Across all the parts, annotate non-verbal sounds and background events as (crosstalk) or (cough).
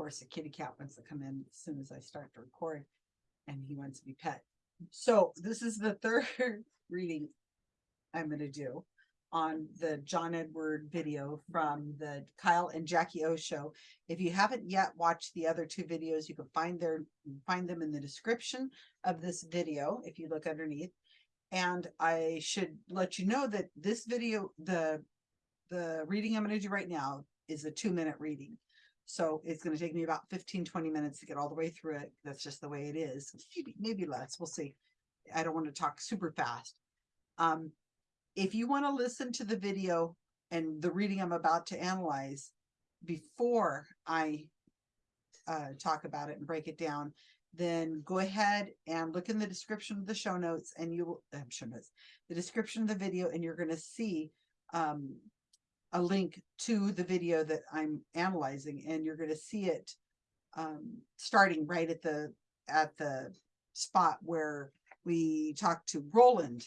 course, a kitty cat wants to come in as soon as I start to record and he wants to be pet. So this is the (laughs) third reading I'm gonna do on the John Edward video from the Kyle and Jackie O show. If you haven't yet watched the other two videos, you can find their, find them in the description of this video, if you look underneath. And I should let you know that this video, the, the reading I'm gonna do right now is a two minute reading. So it's gonna take me about 15, 20 minutes to get all the way through it. That's just the way it is. Maybe, maybe less, we'll see. I don't want to talk super fast. Um, if you want to listen to the video and the reading I'm about to analyze before I uh, talk about it and break it down, then go ahead and look in the description of the show notes and you will, I'm show notes, the description of the video and you're going to see um, a link to the video that I'm analyzing and you're going to see it um, starting right at the, at the spot where we talked to Roland.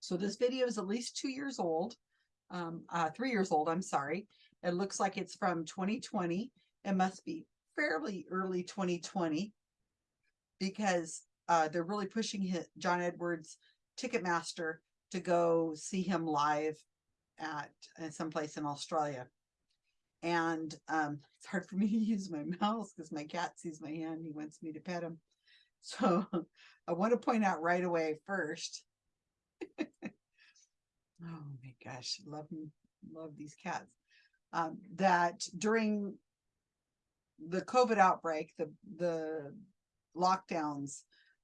So this video is at least two years old, um, uh, three years old, I'm sorry. It looks like it's from 2020. It must be fairly early 2020 because uh, they're really pushing hit John Edwards Ticketmaster to go see him live at someplace in Australia. And um, (laughs) it's hard for me to use my mouse because my cat sees my hand. He wants me to pet him. So (laughs) I want to point out right away first. (laughs) oh my gosh, love love these cats. Um, that during the COVID outbreak, the the lockdowns,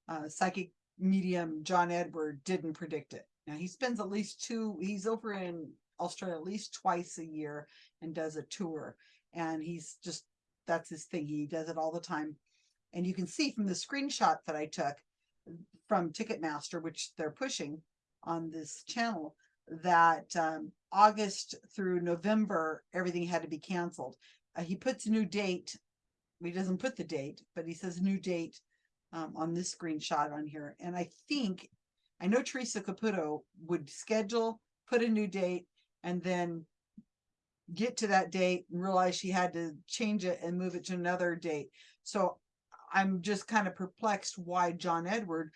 uh, psychic medium John Edward didn't predict it. Now he spends at least two. He's over in Australia at least twice a year and does a tour, and he's just that's his thing. He does it all the time. And you can see from the screenshot that I took from Ticketmaster, which they're pushing on this channel, that um, August through November, everything had to be canceled. Uh, he puts a new date. He doesn't put the date, but he says new date um, on this screenshot on here. And I think, I know Teresa Caputo would schedule, put a new date, and then get to that date and realize she had to change it and move it to another date. So I'm just kind of perplexed why John Edward,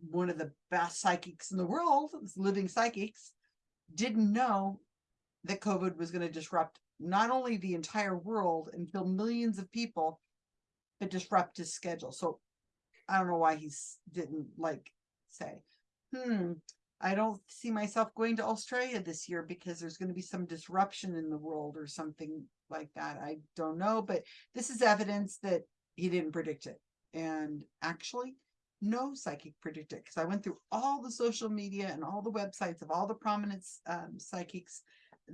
one of the best psychics in the world, living psychics, didn't know that COVID was going to disrupt not only the entire world and kill millions of people, but disrupt his schedule. So I don't know why he didn't like say, hmm, I don't see myself going to Australia this year because there's going to be some disruption in the world or something like that. I don't know, but this is evidence that he didn't predict it. And actually, no psychic predicted it because I went through all the social media and all the websites of all the prominent um, psychics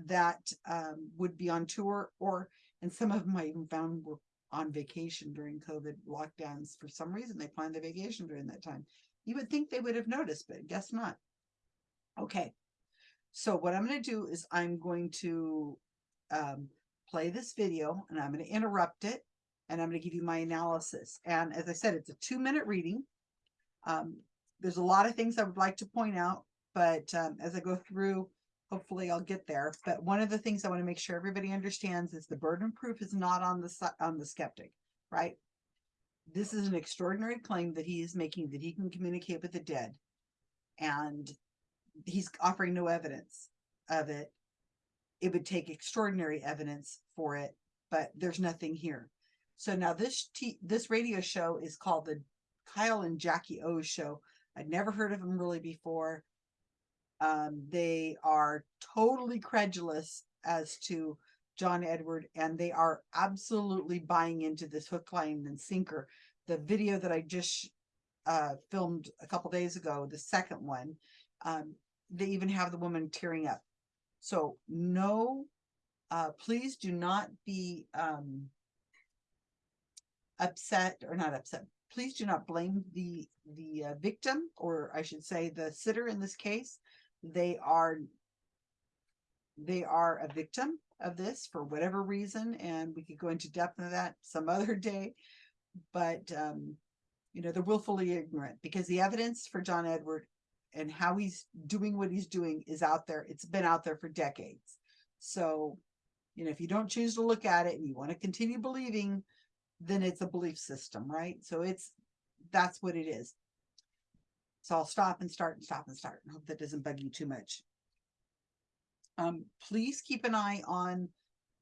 that um, would be on tour or, and some of them I even found were on vacation during COVID lockdowns. For some reason, they planned the vacation during that time. You would think they would have noticed, but guess not. Okay. So what I'm going to do is I'm going to um, play this video and I'm going to interrupt it and I'm going to give you my analysis. And as I said, it's a two minute reading. Um, there's a lot of things I would like to point out, but um, as I go through, hopefully I'll get there. But one of the things I want to make sure everybody understands is the burden of proof is not on the on the skeptic, right? This is an extraordinary claim that he is making that he can communicate with the dead, and he's offering no evidence of it. It would take extraordinary evidence for it, but there's nothing here. So now this this radio show is called the Kyle and Jackie O show. I'd never heard of them really before. Um, they are totally credulous as to John Edward, and they are absolutely buying into this hook, line, and sinker. The video that I just uh, filmed a couple days ago, the second one, um, they even have the woman tearing up. So no, uh, please do not be um, upset or not upset. Please do not blame the the uh, victim, or I should say the sitter in this case. They are they are a victim of this for whatever reason, and we could go into depth of that some (laughs) other day. But um, you know, they're willfully ignorant because the evidence for John Edward and how he's doing what he's doing is out there. It's been out there for decades. So, you know, if you don't choose to look at it and you want to continue believing then it's a belief system, right? So it's, that's what it is. So I'll stop and start and stop and start and hope that doesn't bug you too much. Um, please keep an eye on,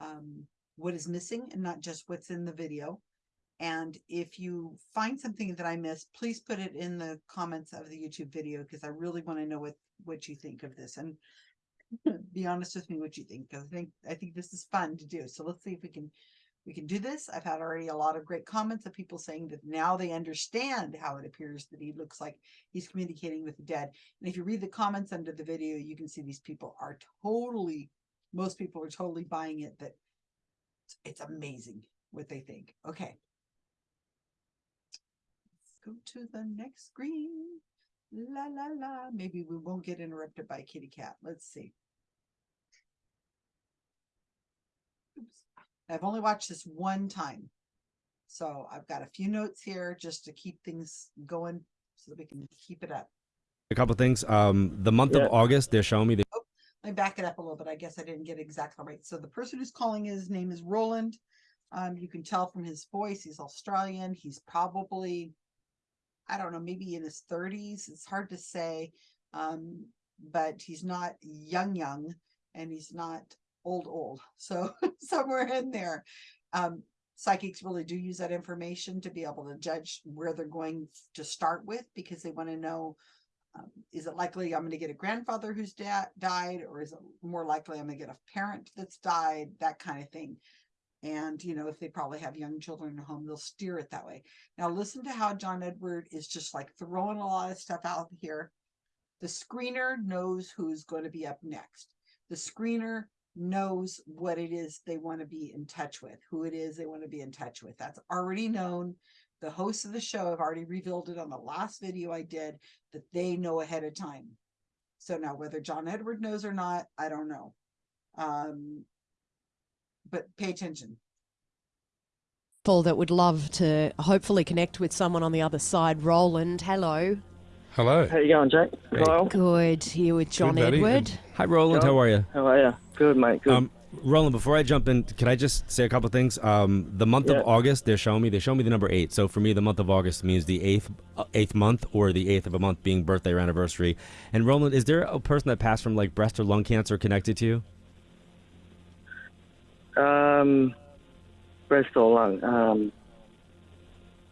um, what is missing and not just what's in the video. And if you find something that I missed, please put it in the comments of the YouTube video because I really want to know what, what you think of this and (laughs) be honest with me what you think, because I think, I think this is fun to do. So let's see if we can, we can do this. I've had already a lot of great comments of people saying that now they understand how it appears that he looks like he's communicating with the dead. And if you read the comments under the video, you can see these people are totally, most people are totally buying it that it's- it's amazing what they think. Okay. Let's go to the next screen. La la la. Maybe we won't get interrupted by kitty cat. Let's see. Oops. I've only watched this one time. So I've got a few notes here just to keep things going so that we can keep it up. a couple things. Um, the month Yeah. of August, they're showing me. The, oh, Let me back it up a little bit. I guess I didn't get exactly right. So the person who's calling his name is Roland. Um, you can tell from his voice, he's Australian. He's probably, I don't know, maybe in his thirties. It's hard to say. Um, but he's not young, young, and he's not old, old. (laughs) So somewhere in there. Um, psychics really do use that information to be able to judge where they're going to start with because they want to know um, is it likely I'm going to get a grandfather who's died, or is it more likely I'm going to get a parent that's died, that kind of thing. And, you know, if they probably have young children at home, they'll steer it that way. Now, listen to how John Edward is just like throwing a lot of stuff out here. The screener knows who's going to be up next. The screener knows what it is they want to be in touch with, who it is they want to be in touch with. That's already known. The hosts of the show have already revealed it on the last video I did that they know ahead of time. So now whether John Edward knows or not, I don't know. Um, but pay attention. people that would love to hopefully connect with someone on the other side. Roland, hello. Hello. How you going, Jake? Great. Kyle? Good here with John buddy. Edward. hi, Roland. John? How are you? How are you? Good, mate. Good. Um, Roland, before I jump in, can I just say a couple things? Um, the month Yeah. of August, they're showing me. They show me the number eight. So for me, the month of August means the eighth uh, eighth month, or the eighth of a month being birthday or anniversary. And Roland, is there a person that passed from like breast or lung cancer connected to you? Um, breast or lung? Um,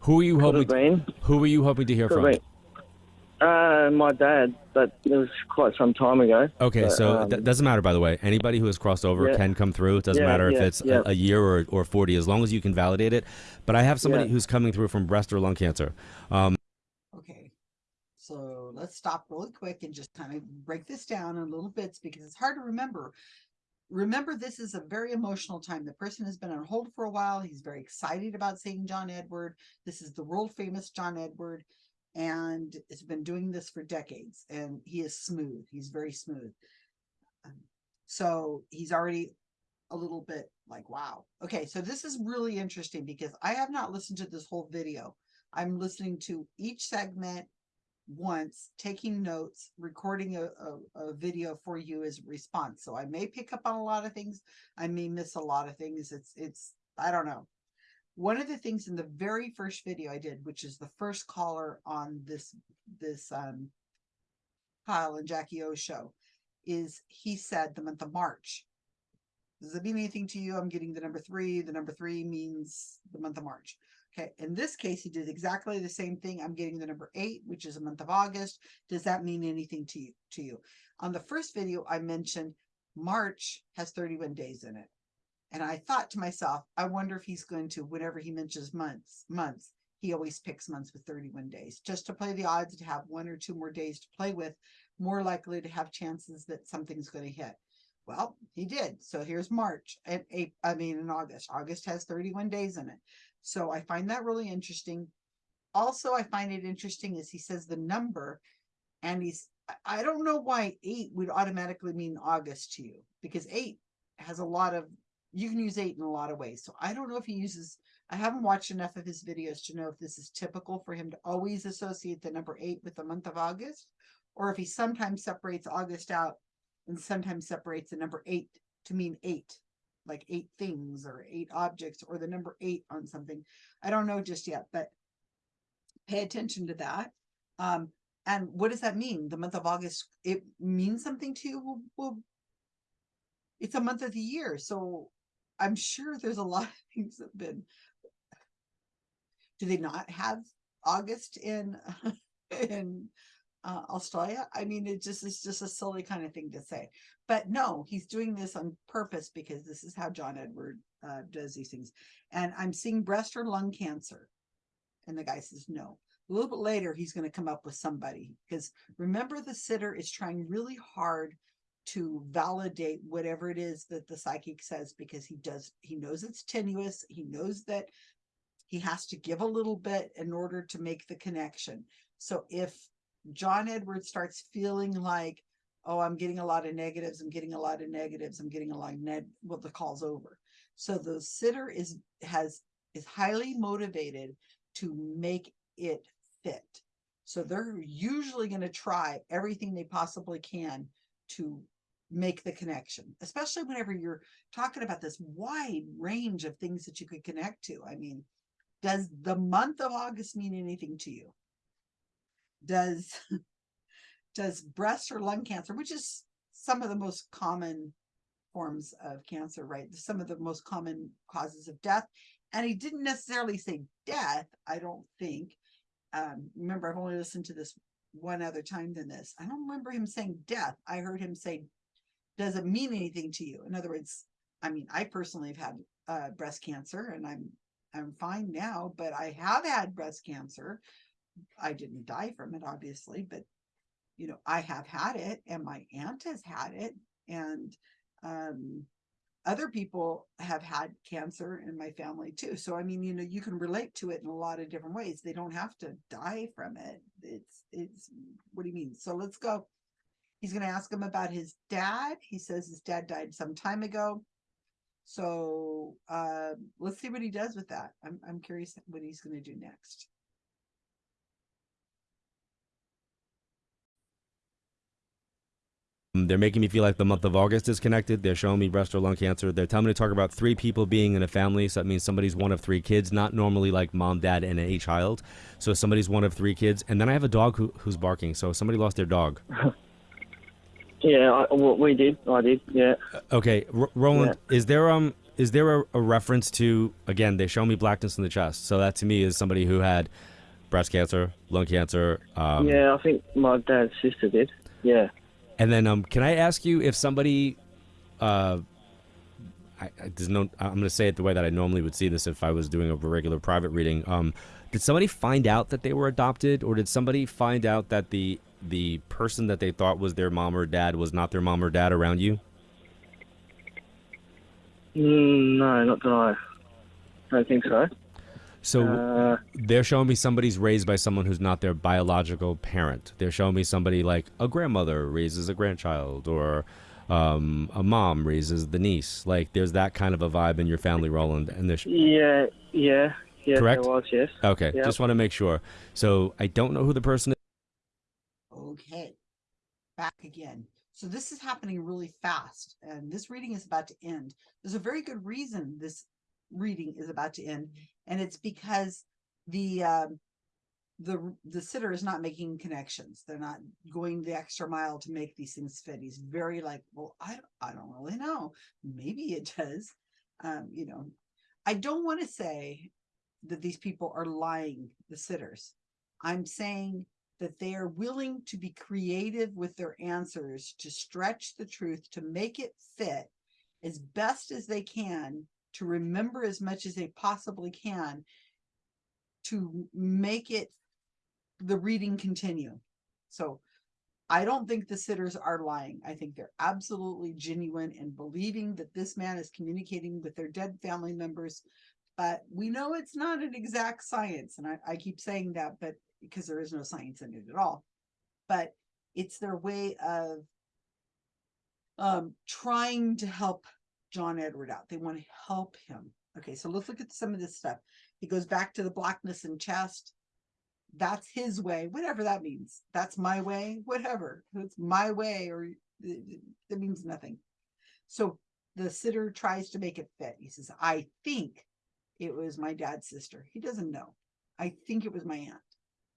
Who are you hoping? have been. Who are you hoping to hear Could from? been. Uh, my dad, but it was quite some time ago. Okay, But, so um, that doesn't matter. By the way, anybody who has crossed over Yeah. can come through. It doesn't Yeah, matter if yeah, it's yeah. a, a year or, or forty, as long as you can validate it. But I have somebody Yeah. who's coming through from breast or lung cancer. Um, Okay. So let's stop really quick and just kind of break this down in little bits because it's hard to remember. Remember, this is a very emotional time. The person has been on hold for a while. He's very excited about seeing John Edward. This is the world famous John Edward and has been doing this for decades and he is smooth. He's very smooth. Um, So he's already a little bit like, wow. Okay, so this is really interesting because I have not listened to this whole video. I'm listening to each segment once, taking notes, recording a, a, a video for you as a response. So I may pick up on a lot of things. I may miss a lot of things. It's, it's, I don't know. One of the things in the very first video I did, which is the first caller on this, this, um, Kyle and Jackie O show, is he said the month of March. Does it mean anything to you? I'm getting the number three. The number three means the month of March. Okay, in this case, he did exactly the same thing. I'm getting the number eight, which is a month of August. Does that mean anything to you? To you? On the first video, I mentioned March has 31 days in it, and I thought to myself, I wonder if he's going to, whenever he mentions months, months, he always picks months with 31 days, just to play the odds to have one or two more days to play with, more likely to have chances that something's going to hit. Well, he did. So here's March and April, I mean, in August. August has 31 days in it. So I find that really interesting. Also, I find it interesting is he says the number and he's, I- don't know why eight would automatically mean August to you because eight has a lot of, you can use eight in a lot of ways. So I don't know if he uses, I haven't watched enough of his videos to know if this is typical for him to always associate the number eight with the month of August or if he sometimes separates August out and sometimes separates the number eight to mean eight. Like eight things or eight objects or the number eight on something. I don't know just yet, but pay attention to that. Um, and what does that mean? The month of August, it means something to you? Well, well, it's a month of the year, so I'm sure there's a (laughs) lot of things that have been. Do they not have August in, (laughs) in, uh, Australia? I mean, it just, is just a silly kind of thing to say. But no, he's doing this on purpose because this is how John Edward, uh, does these things. And I'm seeing breast or lung cancer. And the guy says, no. A little bit later, he's gonna come up with somebody, because remember the sitter is trying really hard to validate whatever it is that the psychic says, because he does, he knows it's tenuous, he knows that he has to give a little bit in order to make the connection. So if John Edwards starts feeling like, oh, I'm getting a lot of negatives, I'm getting a lot of negatives, I'm getting a lot of neg, well, the call's over. So the sitter is, has, is highly motivated to make it fit. So they're usually gonna try everything they possibly can to make the connection, especially whenever you're talking about this wide range of things that you could connect to. I mean, does the month of August mean anything to you? Does, (laughs) does breast or lung cancer, which is some of the most common forms of cancer, right? Some of the most common causes of death. And he didn't necessarily say death, I don't think. Um, remember, I've only listened to this one other time than this. I don't remember him saying death. I heard him say, does it mean anything to you? In other words, I mean, I personally have had uh, breast cancer and I'm I'm fine now, but I have had breast cancer. I didn't die from it, obviously, but you know, I have had it and my aunt has had it and um other people have had cancer in my family too. So I mean, you know, you can relate to it in a lot of different ways. They don't have to die from it. It's it's what do you mean? So let's go. He's gonna ask him about his dad. He says his dad died some time ago. So uh let's see what he does with that. I'm I'm curious what he's gonna do next. They're making me feel like the month of August is connected. They're showing me breast or lung cancer. They're telling me to talk about three people being in a family. So that means somebody's one of three kids, not normally like mom, dad, and a child. So somebody's one of three kids. And then I have a dog who, who's barking. So somebody lost their dog. (laughs) Yeah, I, we did. I did. Yeah. Okay, R- Roland, is there um is there a, a reference to again? They show me blackness in the chest. So that to me is somebody who had breast cancer, lung cancer. Um, yeah, I think my dad's sister did. Yeah. And then, um, can I ask you if somebody, uh, I, I, there's no, I'm going to say it the way that I normally would see this if I was doing a regular private reading. Um, did somebody find out that they were adopted, or did somebody find out that the the person that they thought was their mom or dad was not their mom or dad around you? Mm, no, not that I don't think so. So Uh, they're showing me somebody's raised by someone who's not their biological parent. They're showing me somebody like a grandmother raises a grandchild, or um, a mom raises the niece. Like there's that kind of a vibe in your family, Roland. And there's yeah, yeah, yeah. Correct? There was, yes. Okay, Yep. just want to make sure. So I don't know who the person is. Okay, back again. So this is happening really fast and this reading is about to end. There's a very good reason this reading is about to end. And it's because the, um, the, the sitter is not making connections. They're not going the extra mile to make these things fit. He's very like, well, I, I don't really know. Maybe it does. Um, you know, I don't want to say that these people are lying, the sitters. I'm saying that they are willing to be creative with their answers to stretch the truth to make it fit as best as they can to remember as much as they possibly can to make it the reading continue. So i don't think the sitters are lying. I think they're absolutely genuine and believing that this man is communicating with their dead family members. But we know it's not an exact science and i, I keep saying that but because there is no science in it at all. But it's their way of um, trying to help John Edward out. They want to help him. Okay, so let's look at some of this stuff. He goes back to the blackness in chest. That's his way, whatever that means. That's my way, whatever. It's my way, or it, it means nothing. So the sitter tries to make it fit. He says, I think it was my dad's sister. He doesn't know. I think it was my aunt.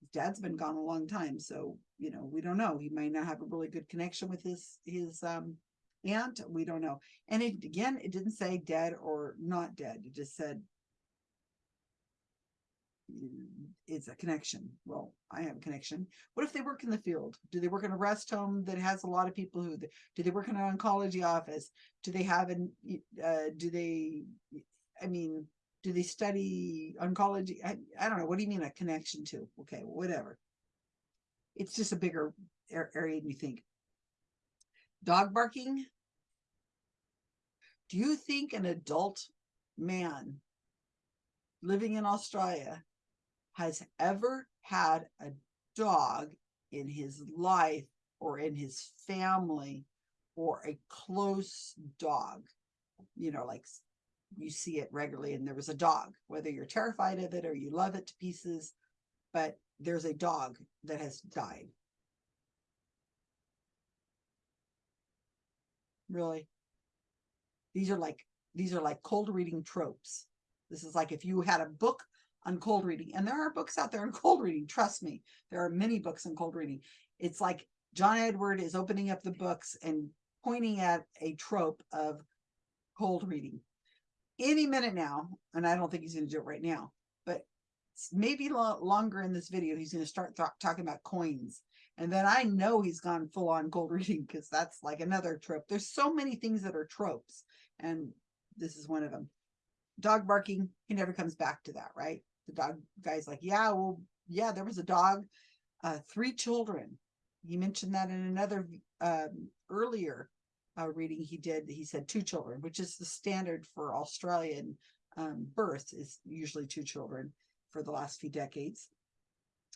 His dad's been gone a long time, so you know, we don't know. He might not have a really good connection with his his um aunt. We don't know. And it again, it didn't say dead or not dead. It just said "Mm, it's a connection. Well, I have a connection. What if they work in the field? Do they work in a rest home that has a lot of people who, do they work in an oncology office? Do they have an, uh, do they, I mean, do they study oncology? I, I don't know. What do you mean a connection to? Okay, whatever. It's just a bigger area than you think. Dog barking. Do you think an adult man living in Australia has ever had a dog in his life or in his family or a close dog? You know, like you see it regularly and there was a dog, whether you're terrified of it or you love it to pieces, but there's a dog that has died. Really? These are like, these are like cold reading tropes. This is like if you had a book on cold reading, and there are books out there on (laughs) cold reading, trust me, there are many books on cold reading. It's like John Edward is opening up the books and pointing at a trope of cold reading. Any minute now, and I don't think he's gonna do it right now, maybe lo- longer in this video, he's gonna start th- talking about coins. And then I know he's gone full on gold (laughs) reading because that's like another trope. There's so many things that are tropes, and this is one of them. Dog barking, he never comes back to that, right? The dog guy's like, yeah, well, yeah, there was a dog, uh, three children. He mentioned that in another um, earlier uh, reading he did. He said two children, which is the standard for Australian um, births is usually two children for the last few decades.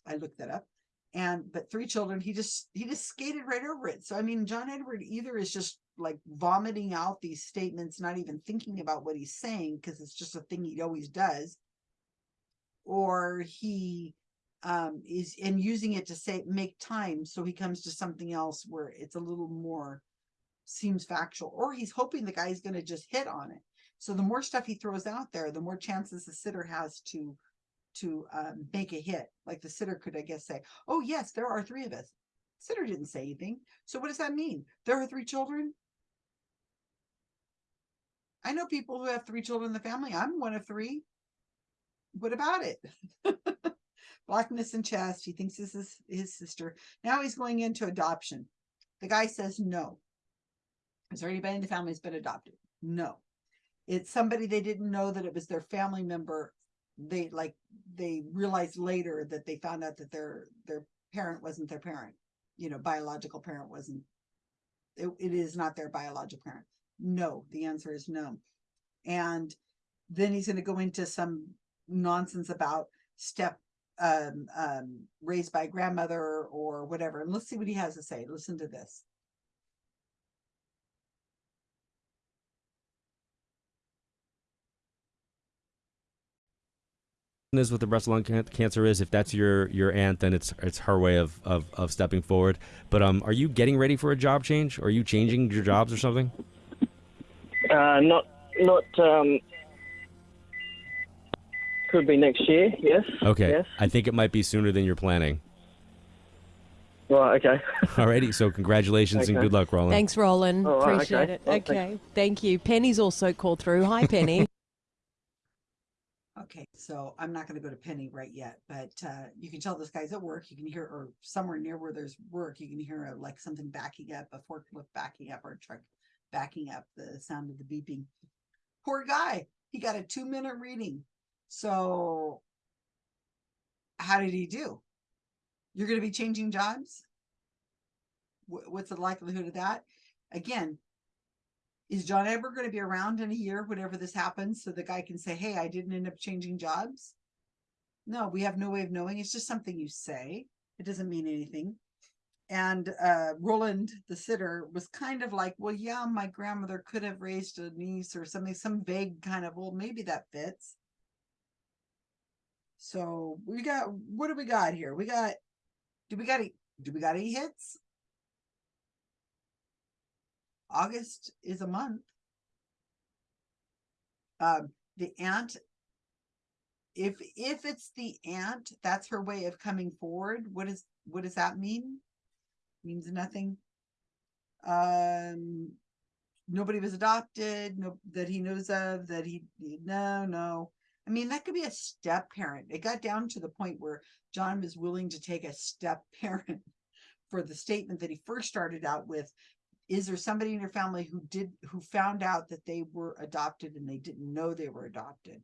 I looked that up. And but three children he just he just skated right over it. So i mean john edward either is just like vomiting out these statements not even thinking about what he's saying because it's just a thing he always does. Or he um is and using it to say make time so he comes to something else where it's a little more seems factual or he's hoping the guy's going to just hit on it. So the more stuff he throws out there the more chances the sitter has to to um, make a hit. Like the sitter could, I guess, say, "Oh yes, there are three of us." Sitter didn't say anything. So what does that mean? There are three children. I know people who have three children in the family. I'm one of three. What about it? (laughs) Blackness in chest. He thinks this is his sister. Now he's going into adoption. The guy says no. Is there anybody in the family that's been adopted? No. It's somebody they didn't know that it was their family member they like they realized later that they found out that their their parent wasn't their parent. You know biological parent wasn't it, it is not their biological parent. No the answer is no. And then he's going to go into some nonsense about step um um raised by grandmother or whatever. And let's see what he has to say. Listen to this is with the breast lung can- cancer is if that's your your aunt then it's it's her way of, of of stepping forward but um are you getting ready for a job change are you changing your jobs or something Uh, not, not. Um, could be next year. Yes. okay Yes. i think it might be sooner than you're planning Right. Okay. (laughs) alrighty so congratulations and good luck roland Thanks, Roland. All right, Appreciate okay. it. Well, thanks. okay. Thank you. Penny's also called through. Hi, Penny. (laughs) Okay, so I'm not gonna go to Penny right yet, but uh, you can tell this guy's at work. You can hear, or somewhere near where there's work, you can hear uh, like something backing up, a forklift backing up or a truck backing up, the sound of the beeping. Poor guy, he got a two minute reading. So how did he do? You're gonna be changing jobs? Wh- What's the likelihood of that? Again, is John ever going to be around in a year, whenever this happens, so the guy can say, hey, I didn't end up changing jobs? No, we have no way of knowing. It's just something you say. It doesn't mean anything. And uh, Roland, the sitter, was kind of like, well, yeah, my grandmother could have raised a niece or something, some vague kind of, well, maybe that fits. So we got, what do we got here? We got, do we got, do we got any hits? August is a month. Um, the aunt, if, if it's the aunt, that's her way of coming forward. What is, what does that mean? Means nothing. Um, nobody was adopted, no, that he knows of, that he, no, no. I mean, that could be a step parent. It got down to the point where John was willing to take a step (laughs) parent for the statement that he first started out with. Is there somebody in your family who did, who found out that they were adopted and they didn't know they were adopted?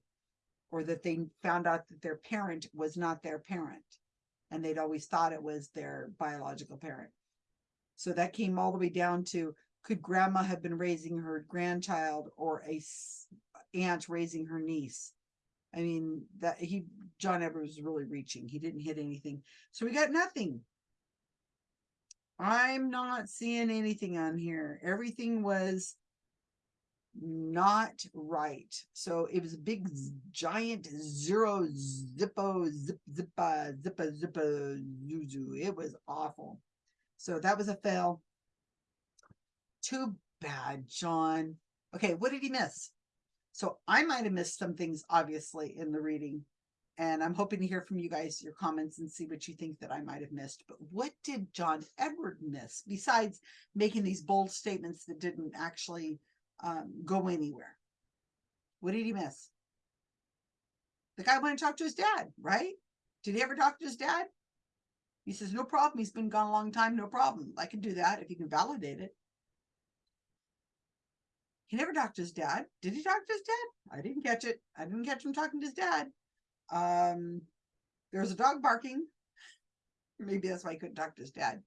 Or that they found out that their parent was not their parent and they'd always thought it was their biological parent. So that came all the way down to, could grandma have been raising her grandchild or a aunt raising her niece? I mean, that he, John Edwards was really reaching. He didn't hit anything. So we got nothing. I'm not seeing anything on here. Everything was not right. So it was a big giant zero zippo zip zippa zippa zippa zuzu. It was awful. So that was a fail. Too bad, John. Okay, what did he miss? So I might have missed some things, obviously, in the reading. And I'm hoping to hear from you guys, your comments, and see what you think that I might have missed. But what did John Edward miss besides making these bold statements that didn't actually um, go anywhere? What did he miss? The guy went and talked to his dad, right? Did he ever talk to his dad? He says, no problem. He's been gone a long time. No problem. I can do that if you can validate it. He never talked to his dad. Did he talk to his dad? I didn't catch it. I didn't catch him talking to his dad. Um, there's a dog barking. Maybe that's why he couldn't talk to his dad.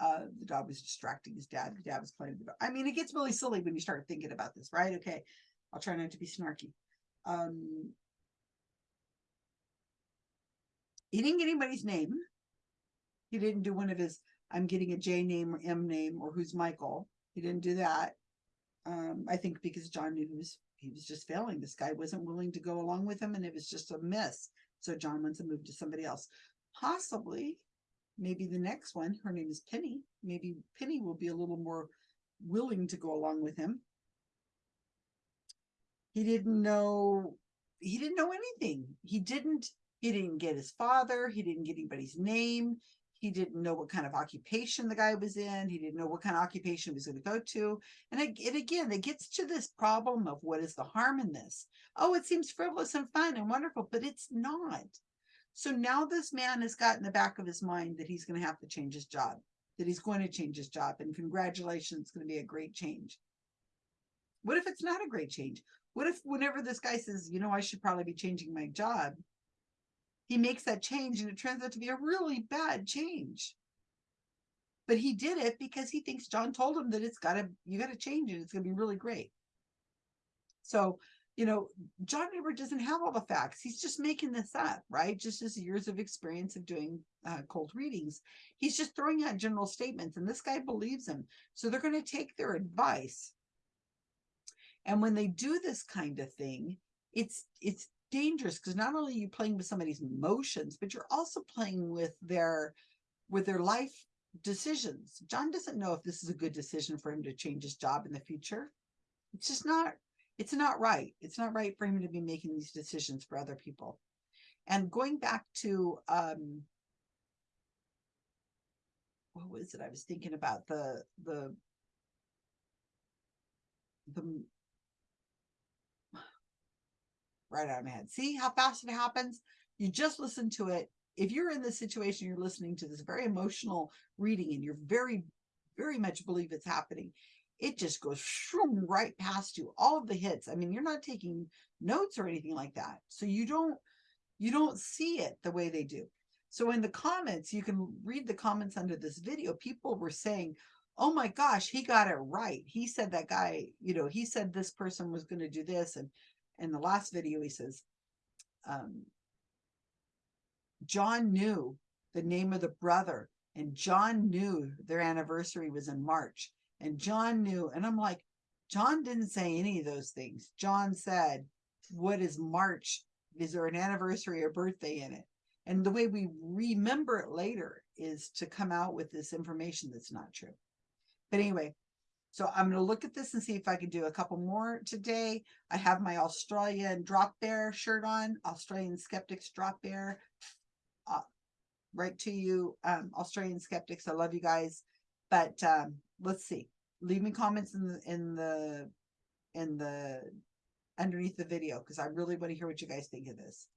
Uh, the dog was distracting his dad. The dad was playing with the dog. I mean, it gets really silly when you start thinking about this, right? Okay, I'll try not to be snarky. Um, he didn't get anybody's name. He didn't do one of his, I'm getting a J name or M name or who's Michael. He didn't do that. Um, I think because John knew was, he was just failing. This guy wasn't willing to go along with him and it was just a mess. So John wants to move to somebody else. Possibly, maybe the next one, her name is Penny. Maybe Penny will be a little more willing to go along with him. He didn't know, he didn't know anything. He didn't, he didn't get his father. He didn't get anybody's name. He didn't know what kind of occupation the guy was in. He didn't know what kind of occupation he was going to go to. And it, it again, it gets to this problem of what is the harm in this? Oh, it seems frivolous and fun and wonderful, but it's not. So now this man has got in the back of his mind that he's going to have to change his job, that he's going to change his job. And congratulations, it's going to be a great change. What if it's not a great change? What if whenever this guy says, you know, I should probably be changing my job, he makes that change and it turns out to be a really bad change. But he did it because he thinks John told him that it's got to, you got to change it. It's going to be really great. So, you know, John Edward doesn't have all the facts. He's just making this up, right? Just his years of experience of doing uh, cold readings. He's just throwing out general statements and this guy believes him. So they're going to take their advice. And when they do this kind of thing, it's, it's dangerous because not only are you playing with somebody's emotions, but you're also playing with their, with their life decisions. John doesn't know if this is a good decision for him to change his job in the future. It's just not, it's not right. It's not right for him to be making these decisions for other people. And going back to, um, what was it? I was thinking about the, the, the, right out of my head. See how fast it happens? You just listen to it. If you're in this situation, you're listening to this very emotional reading and you're very, very much believe it's happening. It just goes shroom, right past you. All of the hits. I mean, you're not taking notes or anything like that. So you don't, you don't see it the way they do. So in the comments, you can read the comments under this video. People were saying, oh my gosh, he got it right. He said that guy, you know, he said this person was going to do this. And in the last video, he says, um, John knew the name of the brother and John knew their anniversary was in March and John knew, and I'm like, John didn't say any of those things. John said, what is March? Is there an anniversary or birthday in it? And the way we remember it later is to come out with this information that's not true. But anyway, So I'm gonna look at this and see if I can do a couple more today. I have my Australian drop bear shirt on, Australian skeptics drop bear. Uh, right to you, um, Australian skeptics. I love you guys. But um, let's see. Leave me comments in the in the in the underneath the video because I really want to hear what you guys think of this.